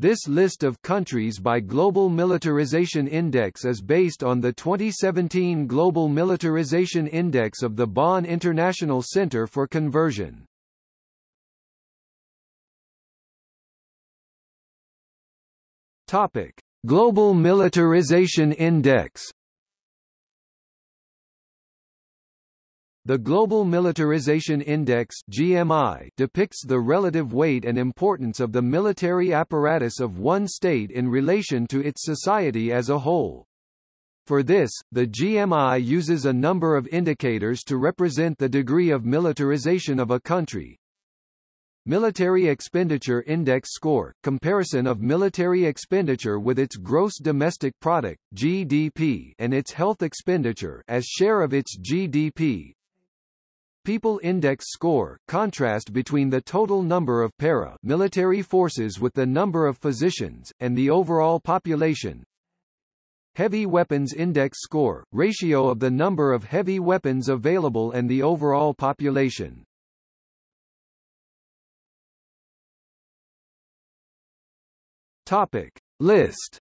This list of countries by Global Militarization Index is based on the 2017 Global Militarization Index of the Bonn International Center for Conversion. Topic: Global Militarization Index The Global Militarization Index GMI depicts the relative weight and importance of the military apparatus of one state in relation to its society as a whole. For this, the GMI uses a number of indicators to represent the degree of militarization of a country, Military Expenditure Index Score – Comparison of military expenditure with its gross domestic product GDP and its health expenditure as share of its GDP People Index Score – Contrast between the total number of para-military forces with the number of physicians, and the overall population. Heavy Weapons Index Score – Ratio of the number of heavy weapons available and the overall population. Topic. List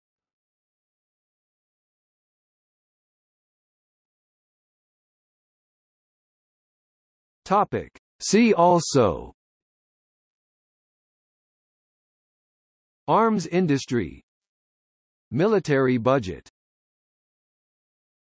Topic. See also. Arms industry. Military budget